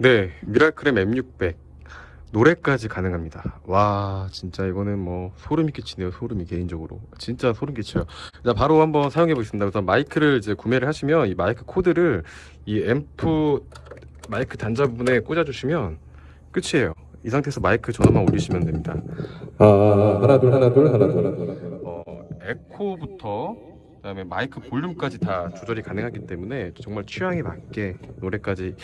네, 미라클의 M600 노래까지 가능합니다. 와, 진짜 이거는 뭐 소름이 끼치네요. 소름이 개인적으로 진짜 소름 끼쳐요. 자, 바로 한번 사용해 보겠습니다. 우선 마이크를 이제 구매를 하시면 이 마이크 코드를 이 앰프 마이크 단자 부분에 꽂아 주시면 끝이에요. 이 상태에서 마이크 전원만 올리시면 됩니다. 아, 하나 둘 하나 둘 하나 둘 하나 둘. 어, 에코부터 그다음에 마이크 볼륨까지 다 조절이 가능하기 때문에 정말 취향에 맞게 노래까지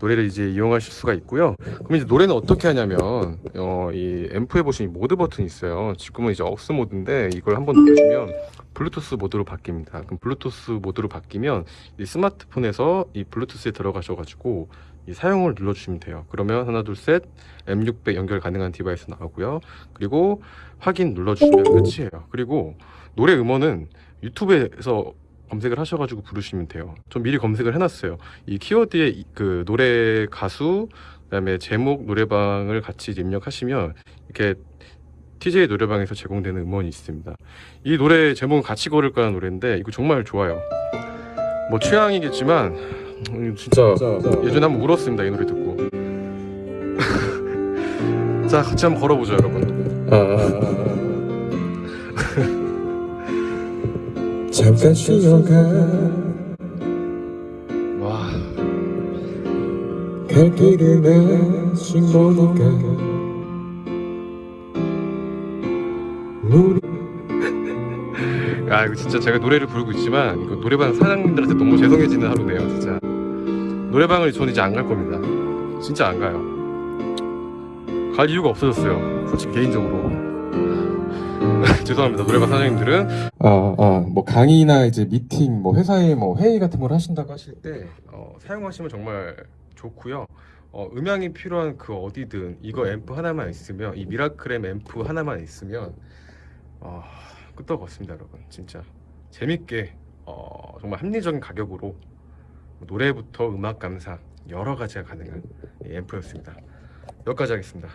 노래를 이제 이용하실 수가 있고요. 그럼 이제 노래는 어떻게 하냐면 어, 이 앰프에 보시면 이 모드 버튼이 있어요. 지금은 이제 AUX 모드인데 이걸 한번 누르시면 블루투스 모드로 바뀝니다. 그럼 블루투스 모드로 바뀌면 이 스마트폰에서 이 블루투스에 들어가셔가지고 이 사용을 눌러주시면 돼요. 그러면 하나 둘 셋 M600 연결 가능한 디바이스 나오고요. 그리고 확인 눌러주시면 끝이에요. 그리고 노래 음원은 유튜브에서 검색을 하셔가지고 부르시면 돼요. 전 미리 검색을 해놨어요. 이 키워드에 이- 그 노래 가수 그 다음에 제목 노래방을 같이 입력하시면 이렇게 TJ 노래방에서 제공되는 음원이 있습니다. 이 노래 제목은 같이 걸을 거라는 노래인데 이거 정말 좋아요. 뭐 취향이겠지만 음, 진짜 예전에 한번 울었습니다 이 노래 듣고. 자 같이 한번 걸어보죠 여러분. 아, 잠깐 쉬어가. 와. 갈 길을 내신 보니까. 물이 아 이거 진짜 제가 노래를 부르고 있지만 이거 노래방 사장님들한테 너무 죄송해지는 하루네요 진짜. 노래방을 저는 이제 안 갈 겁니다. 진짜 안 가요. 갈 이유가 없어졌어요 솔직히 개인적으로 죄송합니다. 노래방 사장님들은. 아, 아, 뭐 강의나 이제 미팅, 뭐 회사에 뭐 회의 같은 걸 하신다고 하실 때때 어, 사용하시면 정말 좋고요. 어, 음향이 필요한 그 어디든 이거 앰프 하나만 있으면 이 미라클엠 앰프 하나만 있으면 어, 끄떡 없습니다 여러분. 진짜 재밌게 어, 정말 합리적인 가격으로 노래부터 음악 감상 여러 가지가 가능한 이 앰프였습니다. 여기까지 하겠습니다